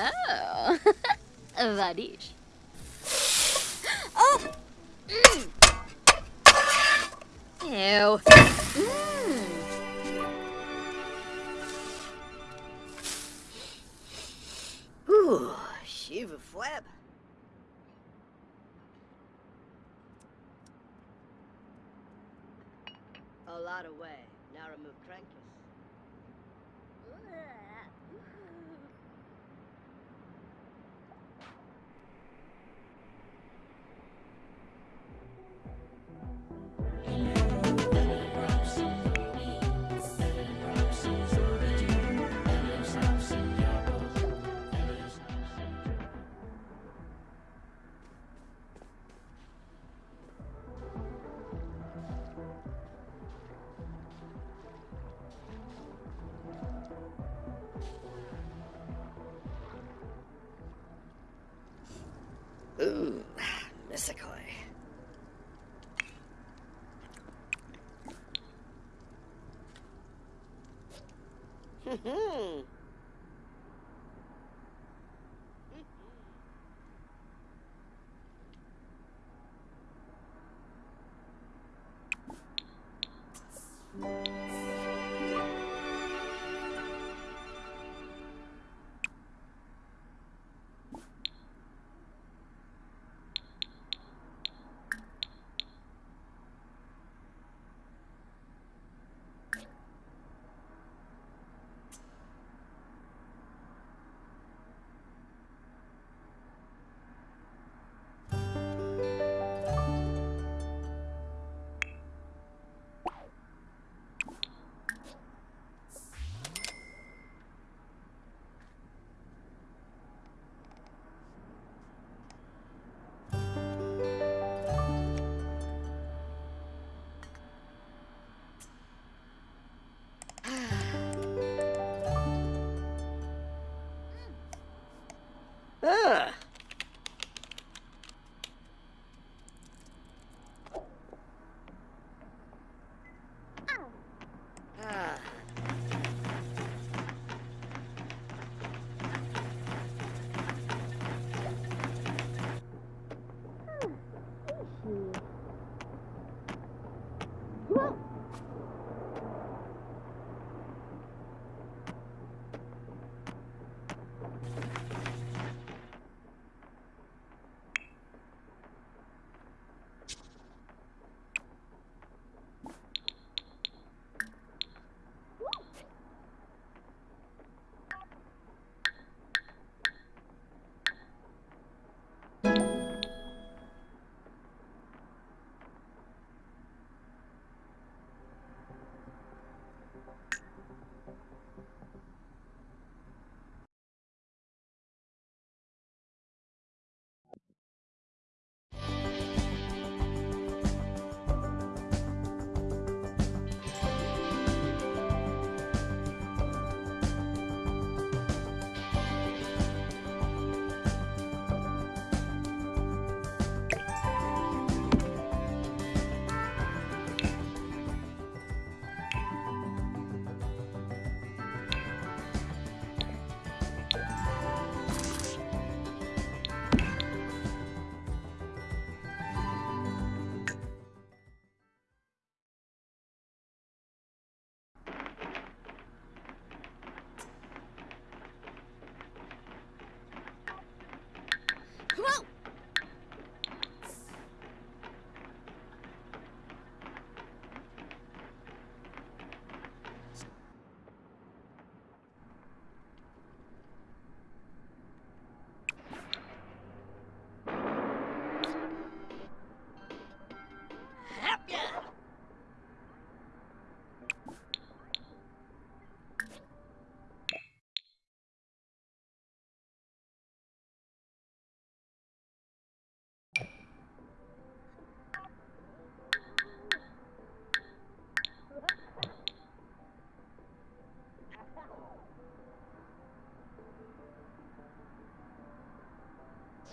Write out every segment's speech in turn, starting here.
Oh, Vadish. Oh! Mm. Ew. Mm. Ooh, Shiva Flab. A lot away. Now remove Krankis. Ooh, Misakoi. Hmm.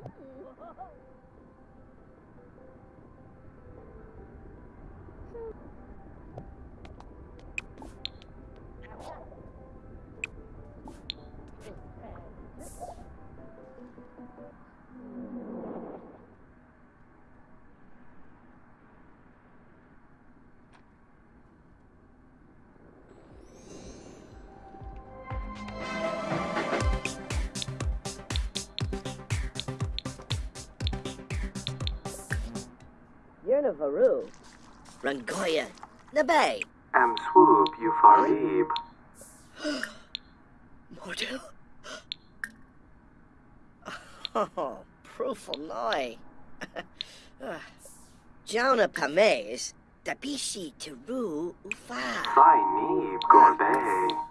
Whoa! Yernavaru. Rangoya. Nabe. Am swoop Euphorib. Mordu. Oh, proof noi. Jonah Pames. Dabishi Teru Ufa. Fai Neeb